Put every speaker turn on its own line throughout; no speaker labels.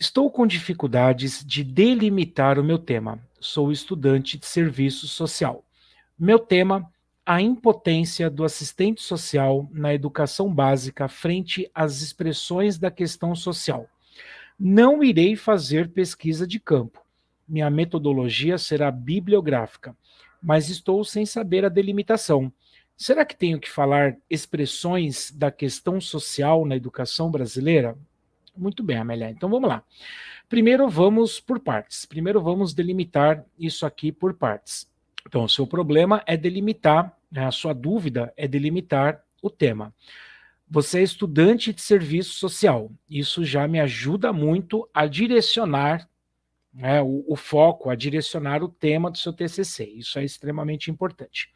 Estou com dificuldades de delimitar o meu tema. Sou estudante de serviço social. Meu tema, a impotência do assistente social na educação básica frente às expressões da questão social. Não irei fazer pesquisa de campo. Minha metodologia será bibliográfica, mas estou sem saber a delimitação. Será que tenho que falar expressões da questão social na educação brasileira? Muito bem, Amélia. Então vamos lá. Primeiro vamos por partes. Primeiro vamos delimitar isso aqui por partes. Então o seu problema é delimitar, né, a sua dúvida é delimitar o tema. Você é estudante de serviço social. Isso já me ajuda muito a direcionar né, o, o foco, a direcionar o tema do seu TCC. Isso é extremamente importante.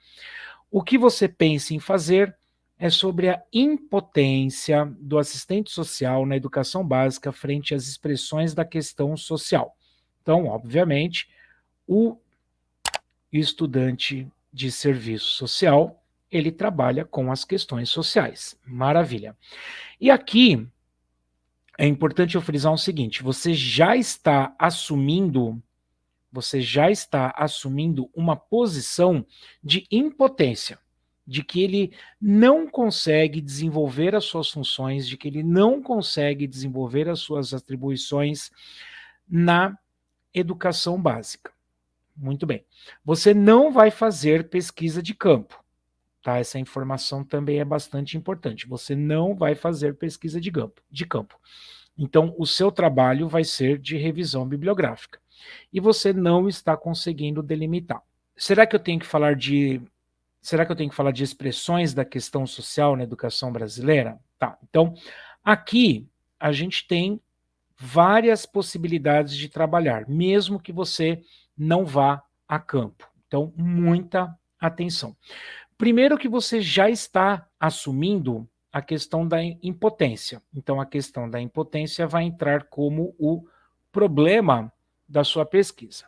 O que você pensa em fazer é sobre a impotência do assistente social na educação básica frente às expressões da questão social. Então, obviamente, o estudante de serviço social, ele trabalha com as questões sociais. Maravilha. E aqui, é importante eu frisar o seguinte, você já está assumindo, você já está assumindo uma posição de impotência de que ele não consegue desenvolver as suas funções, de que ele não consegue desenvolver as suas atribuições na educação básica. Muito bem. Você não vai fazer pesquisa de campo. Tá? Essa informação também é bastante importante. Você não vai fazer pesquisa de campo. De campo. Então, o seu trabalho vai ser de revisão bibliográfica. E você não está conseguindo delimitar. Será que eu tenho que falar de Será que eu tenho que falar de expressões da questão social na educação brasileira? Tá, então, aqui a gente tem várias possibilidades de trabalhar, mesmo que você não vá a campo. Então, muita atenção. Primeiro que você já está assumindo a questão da impotência. Então, a questão da impotência vai entrar como o problema da sua pesquisa.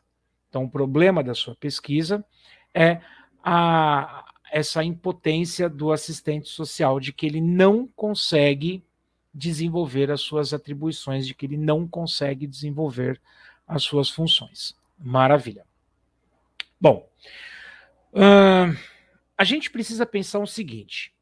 Então, o problema da sua pesquisa é a, essa impotência do assistente social, de que ele não consegue desenvolver as suas atribuições, de que ele não consegue desenvolver as suas funções. Maravilha. Bom, uh, a gente precisa pensar o seguinte,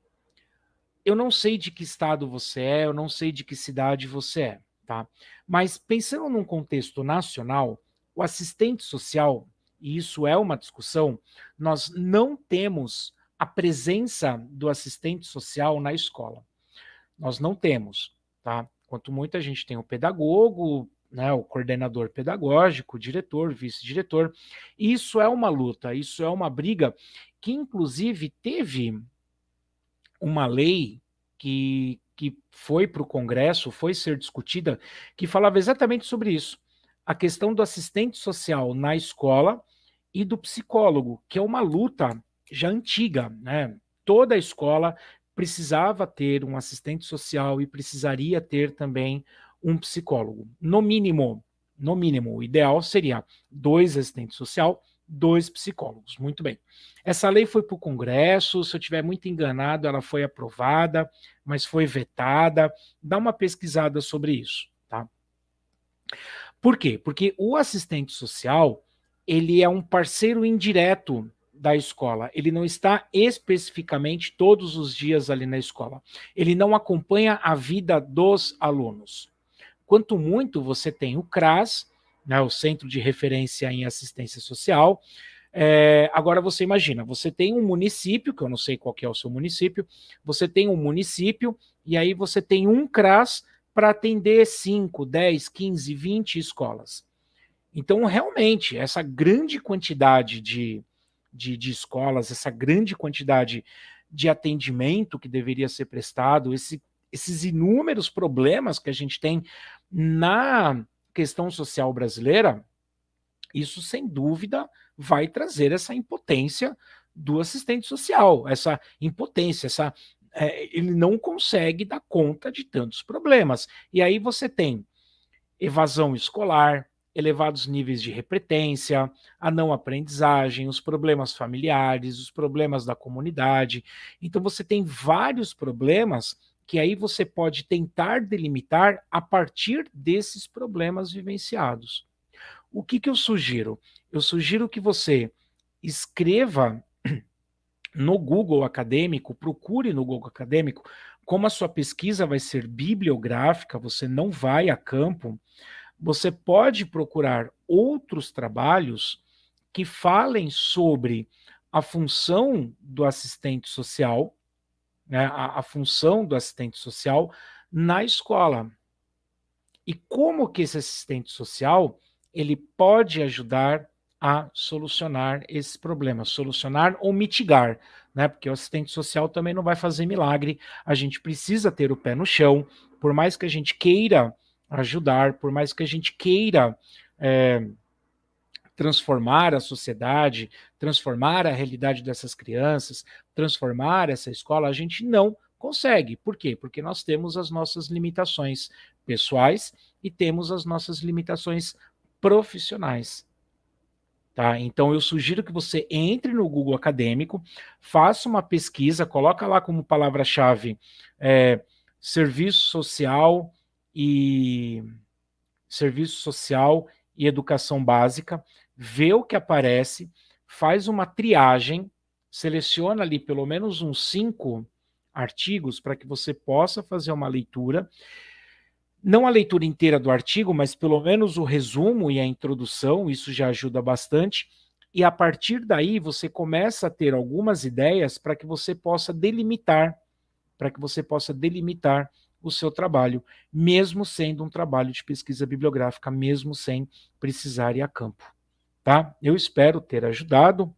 eu não sei de que estado você é, eu não sei de que cidade você é, tá? Mas pensando num contexto nacional, o assistente social, e isso é uma discussão, nós não temos a presença do assistente social na escola. Nós não temos, tá? Quanto muito a gente tem o pedagogo, né, o coordenador pedagógico, diretor, vice-diretor. Isso é uma luta, isso é uma briga que, inclusive, teve uma lei que, que foi para o Congresso, foi ser discutida, que falava exatamente sobre isso. A questão do assistente social na escola e do psicólogo, que é uma luta já antiga, né? Toda a escola precisava ter um assistente social e precisaria ter também um psicólogo. No mínimo, no mínimo, o ideal seria dois assistentes social, dois psicólogos. Muito bem. Essa lei foi para o Congresso, se eu estiver muito enganado, ela foi aprovada, mas foi vetada. Dá uma pesquisada sobre isso, tá? Por quê? Porque o assistente social, ele é um parceiro indireto da escola. Ele não está especificamente todos os dias ali na escola. Ele não acompanha a vida dos alunos. Quanto muito você tem o CRAS, né, o Centro de Referência em Assistência Social, é, agora você imagina, você tem um município, que eu não sei qual é o seu município, você tem um município e aí você tem um CRAS para atender 5, 10, 15, 20 escolas. Então, realmente, essa grande quantidade de, de, de escolas, essa grande quantidade de atendimento que deveria ser prestado, esse, esses inúmeros problemas que a gente tem na questão social brasileira, isso sem dúvida vai trazer essa impotência do assistente social, essa impotência, essa, é, ele não consegue dar conta de tantos problemas. E aí você tem evasão escolar, elevados níveis de repetência, a não aprendizagem, os problemas familiares, os problemas da comunidade. Então você tem vários problemas que aí você pode tentar delimitar a partir desses problemas vivenciados. O que, que eu sugiro? Eu sugiro que você escreva no Google Acadêmico, procure no Google Acadêmico, como a sua pesquisa vai ser bibliográfica, você não vai a campo, você pode procurar outros trabalhos que falem sobre a função do assistente social, né, a, a função do assistente social na escola. E como que esse assistente social ele pode ajudar a solucionar esses problemas, solucionar ou mitigar, né? Porque o assistente social também não vai fazer milagre, a gente precisa ter o pé no chão, por mais que a gente queira ajudar, por mais que a gente queira é, transformar a sociedade, transformar a realidade dessas crianças, transformar essa escola, a gente não consegue. Por quê? Porque nós temos as nossas limitações pessoais e temos as nossas limitações profissionais. Tá? Então eu sugiro que você entre no Google Acadêmico, faça uma pesquisa, coloca lá como palavra-chave é, serviço social e serviço social e educação básica, vê o que aparece, faz uma triagem, seleciona ali pelo menos uns cinco artigos para que você possa fazer uma leitura não a leitura inteira do artigo, mas pelo menos o resumo e a introdução, isso já ajuda bastante. E a partir daí você começa a ter algumas ideias para que você possa delimitar, para que você possa delimitar o seu trabalho, mesmo sendo um trabalho de pesquisa bibliográfica, mesmo sem precisar ir a campo. Tá? Eu espero ter ajudado.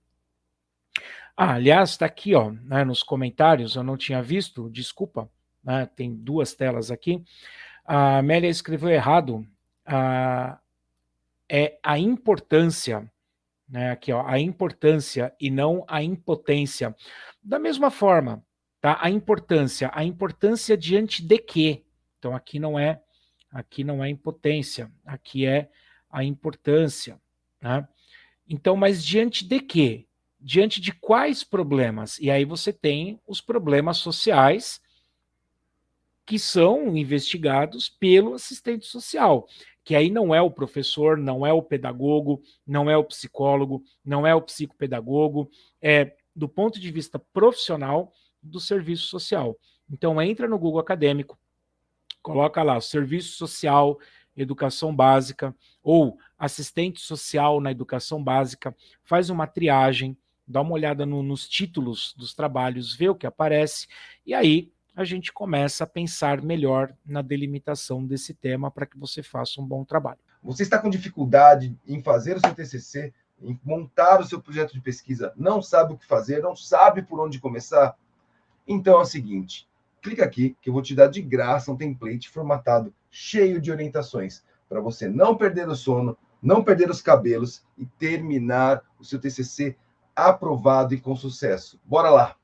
Ah, aliás, está aqui ó, né, nos comentários, eu não tinha visto, desculpa, né, tem duas telas aqui. A Amélia escreveu errado. A, é a importância, né, aqui, ó, a importância e não a impotência. Da mesma forma, tá? A importância, a importância diante de quê? Então aqui não é, aqui não é impotência, aqui é a importância, né? Então, mas diante de quê? Diante de quais problemas? E aí você tem os problemas sociais que são investigados pelo assistente social, que aí não é o professor, não é o pedagogo, não é o psicólogo, não é o psicopedagogo, é do ponto de vista profissional do serviço social. Então entra no Google Acadêmico, coloca lá serviço social, educação básica ou assistente social na educação básica, faz uma triagem, dá uma olhada no, nos títulos dos trabalhos, vê o que aparece e aí a gente começa a pensar melhor na delimitação desse tema para que você faça um bom trabalho.
Você está com dificuldade em fazer o seu TCC, em montar o seu projeto de pesquisa, não sabe o que fazer, não sabe por onde começar? Então é o seguinte, clica aqui que eu vou te dar de graça um template formatado cheio de orientações para você não perder o sono, não perder os cabelos e terminar o seu TCC aprovado e com sucesso. Bora lá!